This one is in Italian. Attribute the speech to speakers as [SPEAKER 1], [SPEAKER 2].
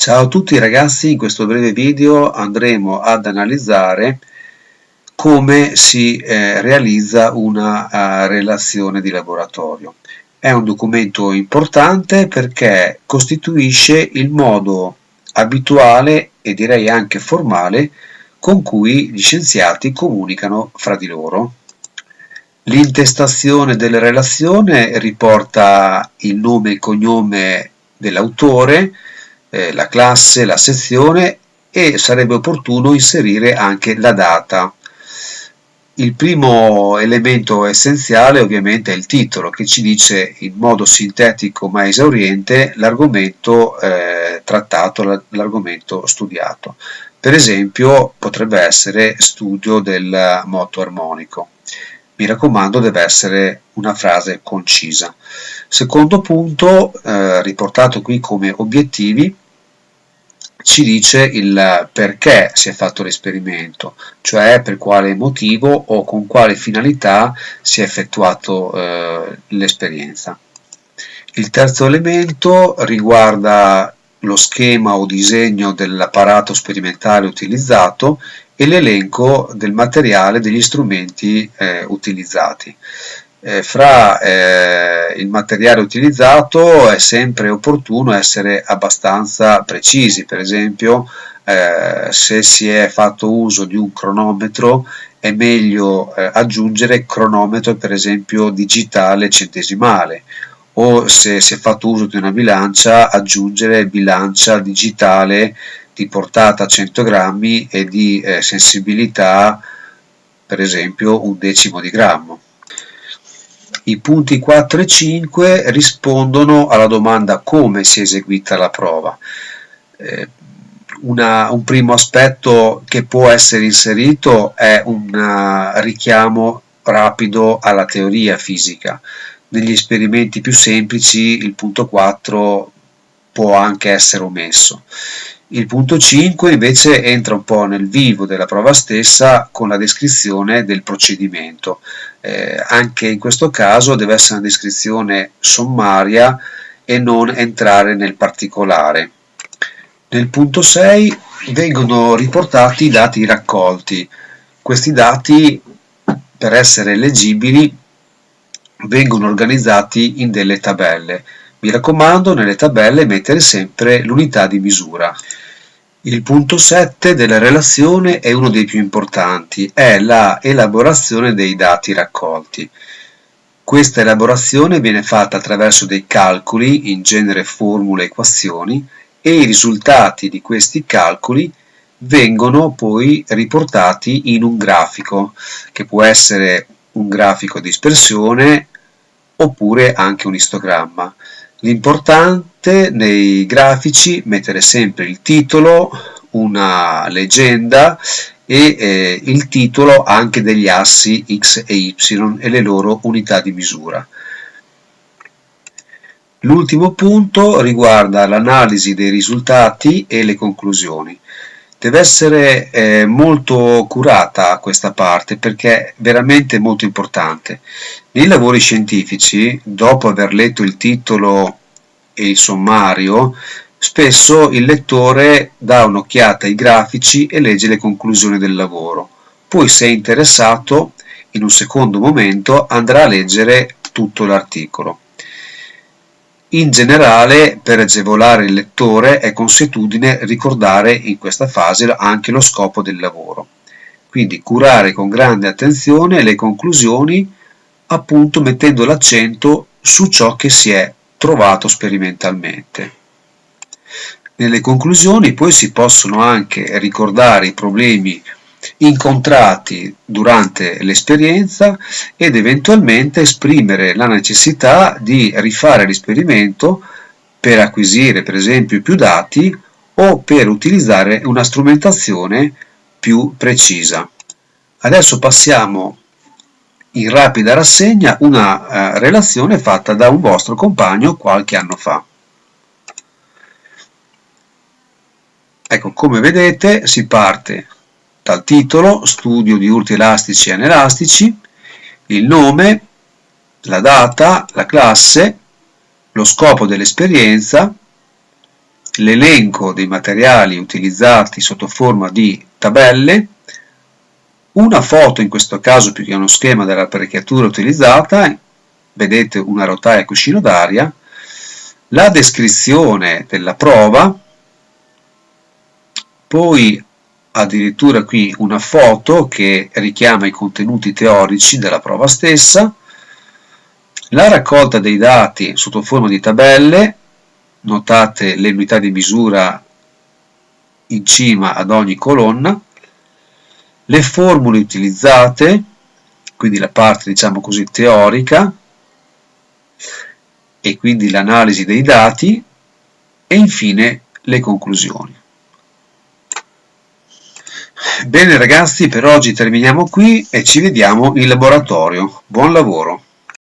[SPEAKER 1] Ciao a tutti ragazzi, in questo breve video andremo ad analizzare come si eh, realizza una uh, relazione di laboratorio. È un documento importante perché costituisce il modo abituale e direi anche formale con cui gli scienziati comunicano fra di loro. L'intestazione della relazione riporta il nome e cognome dell'autore, eh, la classe, la sezione e sarebbe opportuno inserire anche la data. Il primo elemento essenziale ovviamente è il titolo che ci dice in modo sintetico ma esauriente l'argomento eh, trattato, l'argomento studiato. Per esempio potrebbe essere studio del moto armonico. Mi raccomando deve essere una frase concisa. Secondo punto, eh, riportato qui come obiettivi, ci dice il perché si è fatto l'esperimento, cioè per quale motivo o con quale finalità si è effettuato eh, l'esperienza. Il terzo elemento riguarda lo schema o disegno dell'apparato sperimentale utilizzato e l'elenco del materiale degli strumenti eh, utilizzati. Eh, fra eh, il materiale utilizzato è sempre opportuno essere abbastanza precisi, per esempio eh, se si è fatto uso di un cronometro è meglio eh, aggiungere cronometro per esempio digitale centesimale o se si è fatto uso di una bilancia aggiungere bilancia digitale di portata 100 grammi e di eh, sensibilità per esempio un decimo di grammo. I punti 4 e 5 rispondono alla domanda come si è eseguita la prova. Eh, una, un primo aspetto che può essere inserito è un uh, richiamo rapido alla teoria fisica. Negli esperimenti più semplici il punto 4 può anche essere omesso. Il punto 5 invece entra un po' nel vivo della prova stessa con la descrizione del procedimento. Eh, anche in questo caso deve essere una descrizione sommaria e non entrare nel particolare. Nel punto 6 vengono riportati i dati raccolti. Questi dati, per essere leggibili, vengono organizzati in delle tabelle. Mi raccomando nelle tabelle mettere sempre l'unità di misura. Il punto 7 della relazione è uno dei più importanti, è la elaborazione dei dati raccolti. Questa elaborazione viene fatta attraverso dei calcoli, in genere formule e equazioni, e i risultati di questi calcoli vengono poi riportati in un grafico, che può essere un grafico di dispersione oppure anche un istogramma. L'importante nei grafici mettere sempre il titolo, una leggenda e eh, il titolo anche degli assi x e y e le loro unità di misura. L'ultimo punto riguarda l'analisi dei risultati e le conclusioni. Deve essere eh, molto curata questa parte perché è veramente molto importante. Nei lavori scientifici, dopo aver letto il titolo e il sommario, spesso il lettore dà un'occhiata ai grafici e legge le conclusioni del lavoro. Poi, se è interessato, in un secondo momento andrà a leggere tutto l'articolo. In generale, per agevolare il lettore è consuetudine ricordare in questa fase anche lo scopo del lavoro. Quindi curare con grande attenzione le conclusioni, appunto mettendo l'accento su ciò che si è trovato sperimentalmente. Nelle conclusioni poi si possono anche ricordare i problemi incontrati durante l'esperienza ed eventualmente esprimere la necessità di rifare l'esperimento per acquisire per esempio più dati o per utilizzare una strumentazione più precisa. Adesso passiamo in rapida rassegna una eh, relazione fatta da un vostro compagno qualche anno fa. Ecco, come vedete si parte dal titolo, studio di urti elastici e anelastici, il nome, la data, la classe, lo scopo dell'esperienza, l'elenco dei materiali utilizzati sotto forma di tabelle, una foto in questo caso più che uno schema dell'apparecchiatura utilizzata, vedete una rotaia cuscino d'aria, la descrizione della prova, poi addirittura qui una foto che richiama i contenuti teorici della prova stessa, la raccolta dei dati sotto forma di tabelle, notate le unità di misura in cima ad ogni colonna, le formule utilizzate, quindi la parte diciamo così teorica, e quindi l'analisi dei dati, e infine le conclusioni. Bene ragazzi, per oggi terminiamo qui e ci vediamo in laboratorio. Buon lavoro!